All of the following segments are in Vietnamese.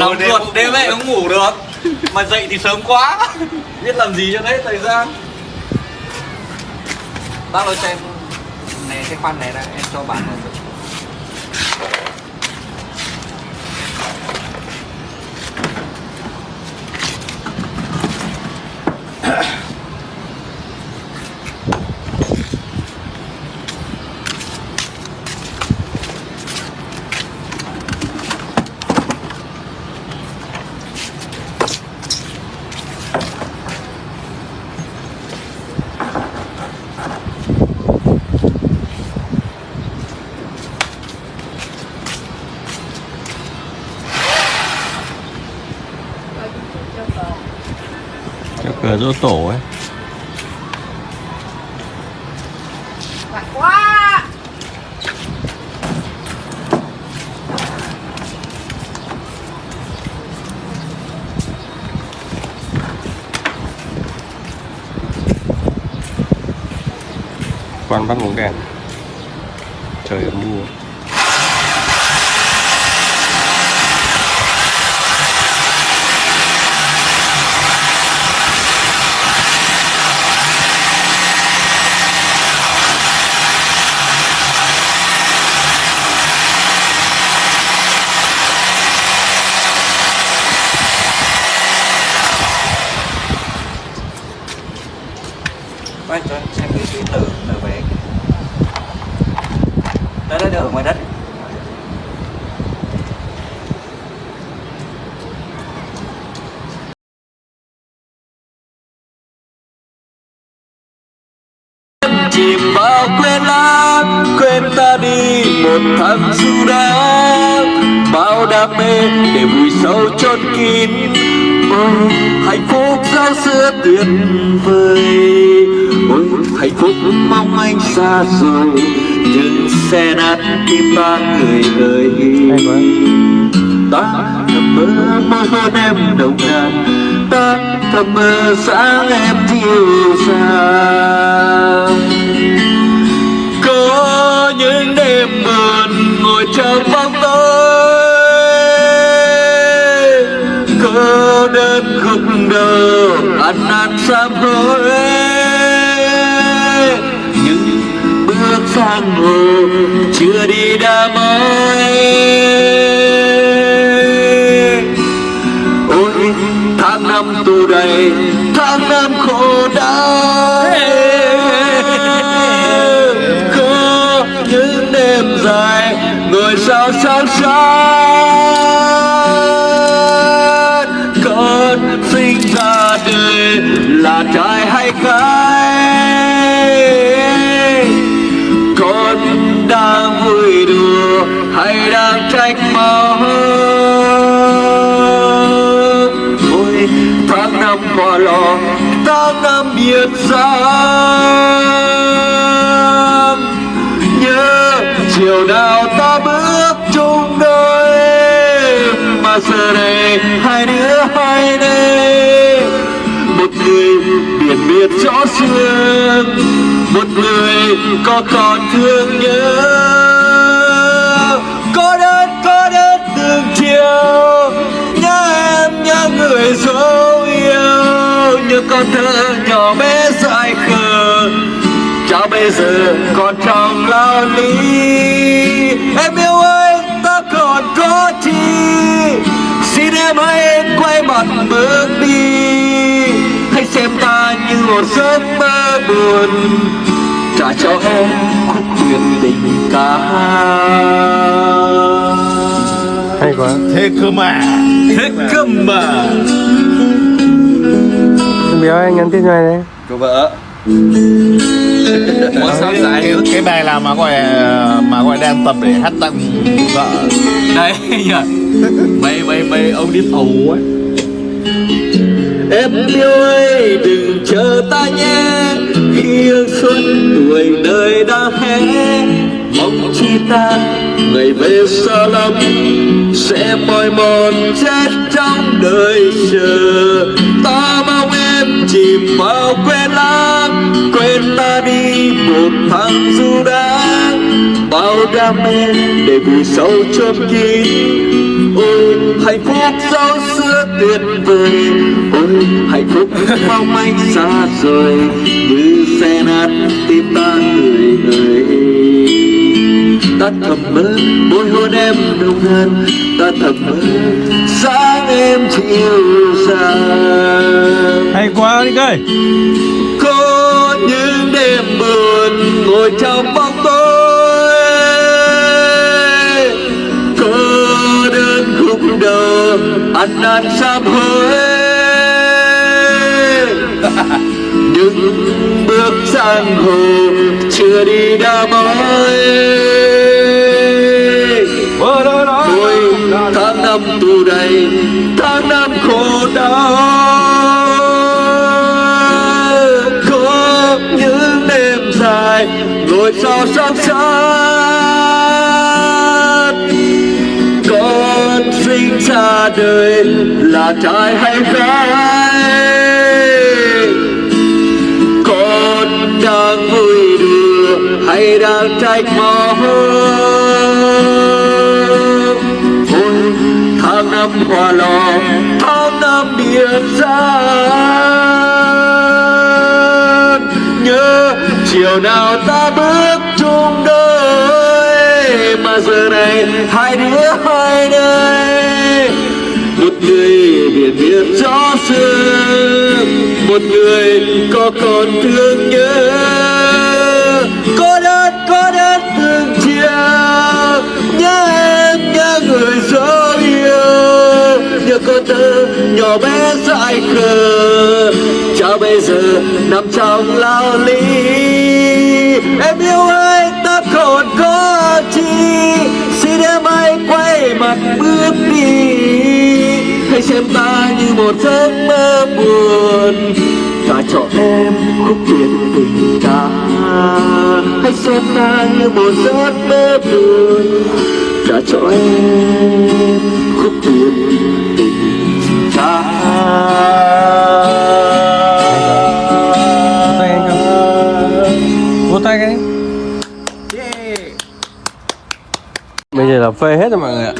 nóng ruột. đêm ấy không ngủ được. Mà dậy thì sớm quá. Biết làm gì cho đấy thời gian. Bác ơi cho em này cái khoan này ra em cho bạn cờ dỗ tổ ấy. Lạnh quá. Quan bắt ngủ đèn. Trời ấm mưa Quay cho em xem cái cái tờ tờ vé đó là ở ngoài đất. Chìm vào quên lãng, quên ta đi một tháng du đáng bao đam mê để vùi sâu chôn kín. Ôi hạnh phúc giao xưa tuyệt vời hạnh phúc mong anh xa rồi nhưng xe nát tim ta người ơi ta thầm mơ mơ hôn em nồng nàn. Ta thầm mơ sáng em chiều sáng có những đêm buồn ngồi trong bóng tối. Cô đơn khúc đầu ăn năn sám hối sang hồ chưa đi đã mỏi ôi, tháng năm tù đầy, tháng năm khổ đau. Có những đêm dài ngồi sao sáng sáng Ta nam biệt giam nhớ chiều nào ta bước chung đôi mà giờ này hai đứa hai đây, một người biển biệt rõ xương một người có còn thương nhớ. Như con thơ nhỏ bé dại khờ. Chào bây giờ còn trong lao lý Em yêu ơi ta còn có chi? Xin em hãy quay mặt bước đi. Hãy xem ta như một giấc mơ buồn. Trả cho em khúc huyền tình ca. Hay quá. Thế cơ mà. Thế cơ mà Béo anh nhắn tin cho này đây Cô vợ. Muốn sao cái, cái, cái bài là mà gọi mà gọi đang tập để hát tặng vợ? Đây nhờ. Mấy mấy mấy ông đi tù ấy. Em yêu ơi đừng chờ ta nhé. Khi hương xuân tuổi đời đã hé Mong chi ta ngày về xa lắm. Sẽ mỏi mòn chết trong đời chờ Ta mong vào quên lãng Quên ta đi, một tháng du đãng Bao đam mê để vùi sâu chôn kín. Ôi, hạnh phúc sâu xưa tuyệt vời. Ôi, hạnh phúc mong manh xa rồi như xe nát, tim ta người người ta thầm mơ môi hôn em nồng nàn ta thầm mơ sáng em chiều sáng hay quá đi ơi. Có những đêm buồn ngồi trong bóng tối. Có đơn khúc đầu ăn năn sám hối. Những bước sang hồ chưa đi đã mỏi Tôi tháng năm tù đầy, tháng năm khổ đau. Có những đêm dài ngồi sao sóng sát. Con sinh ra đời là trai hay gái? Con đang vui đùa hay đang trách mò hơn. Qua lòng, thao lò tháng ra nhớ, chiều nào ta bước chung đôi, mà giờ này hai đứa hai nơi. Một người biển biệt gió sương, một người có còn thương nhớ. Có đơn nhỏ bé dại khờ. Chào bây giờ nằm trong lao lý. em yêu ơi ta còn có chi? Xin em hãy quay mặt bước đi. Hãy xem ta như một giấc mơ buồn. Ta cho em khúc tiền tình ta. hãy xem ta như một giấc mơ buồn. Đã cho em khúc tiền tình không vỗ tay cái bây giờ là phê hết rồi mọi người ạ.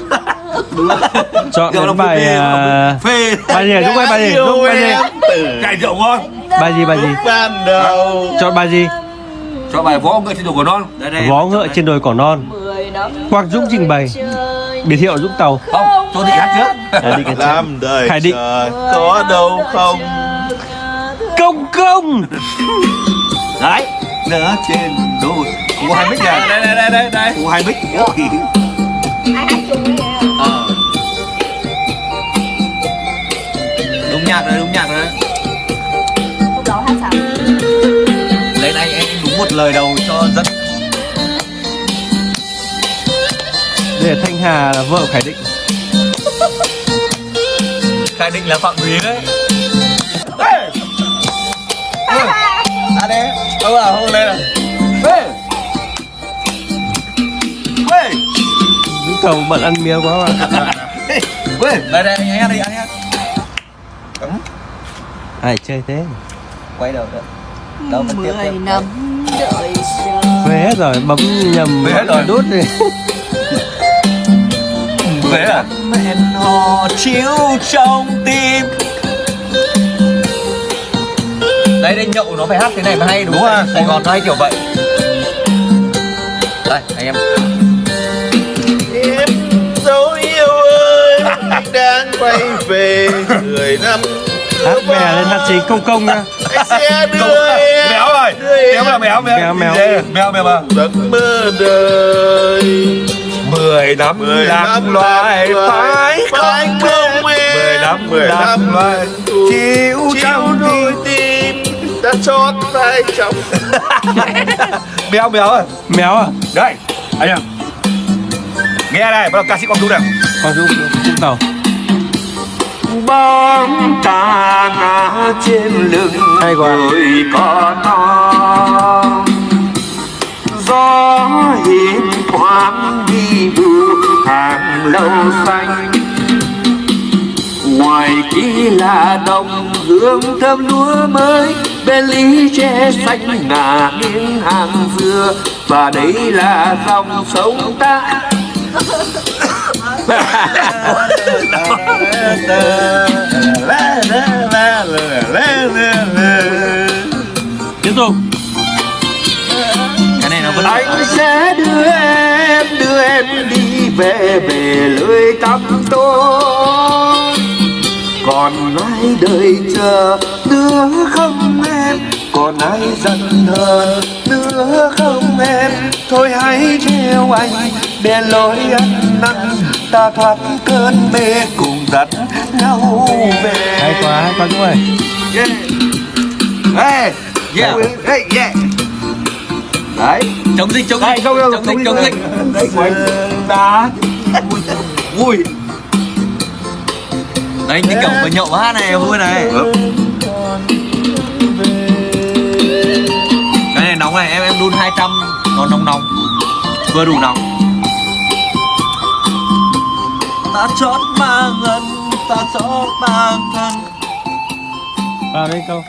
Chọn đến bài à, phê bài gì? Lúc ấy bài gì? Lúc bài gì? Cải rượu ngon bài gì bài gì? Ban đầu. Chọn bài gì? Cho bài võ ngựa trên đầu của non. Đây đây. Vó ngựa trên đồi cỏ non. Quang dũng trình bày biệt hiệu dũng tàu. Không tôi định hát trước. À, đi làm đời Khải Định. có đâu không? công công. Đấy. Nữa trên đồi. Cụ hai mic này đây đây đây đây đây. Cụ hai mic Ôi. ai hát chung với em đúng nhạc rồi đúng nhạc rồi. Lấy anh anh đúng một lời đầu cho dẫn đây là thanh hà là vợ khải định. Khai định là phạm thúy đấy. À đây ông à hôm nay là Ê! Ê! dũng tàu bận ăn mía quá mà. Ê! đây đây anh hát đi anh hát. Ai chơi thế? Quay đầu nữa đâu vẫn tiếp mười tiếp năm đợi chờ. Về hết rồi bấm nhầm Về hết rồi. đút đi Thế à? Mẹn hò chiếu trong tim. Đây đây nhậu nó phải hát thế này mới hay đúng, Đúng không? Sài Gòn nó hay kiểu vậy. Đây anh em. Em dấu yêu ơi đang quay về mười năm hát bè lên hát chính công công nha sẽ đưa em Méo rồi. Méo là méo méo Méo, méo. Méo méo mà. Giấc mơ đời Mười năm mười năm loài phải phải không không em Mười năm mười năm loài Chiếu trong đôi tim. đã chót vai trong Méo méo rồi méo à Đây anh em. Nghe này bắt đầu ca sĩ Quang Trung này quang dũng dũng tàu bóng ta ngã trên lưng Hay quá. người có non. Gió hiếm thoáng hàng lâu xanh. Ngoài kia là đồng hương thơm lúa mới bên ly tre xanh ngả nghiêng hàng dừa. Và đấy là dòng sông ta. Tiếp tục. Cái này nó vẫn anh sẽ đưa em đưa em đi về về lưới tắm tôi. Còn ai đợi chờ nữa không em? Còn ai giận hờn nữa không em? Thôi hãy theo anh để lối ăn năn. Ta thoát cơn mê cùng dắt nhau về. Hay quá hay quá chúng ơi yeah. Hey, Yeah. hey, yeah. Đấy, chống dịch chống dịch. Không chống dịch chống dịch. Đấy, của anh đá. vui. Đấy như kiểu vừa nhậu hát này vui này. Cái này nóng này em em đun 200 nó nóng nóng. Vừa đủ nóng. Ta chót mang ân ta chót mang thân. Vào đây câu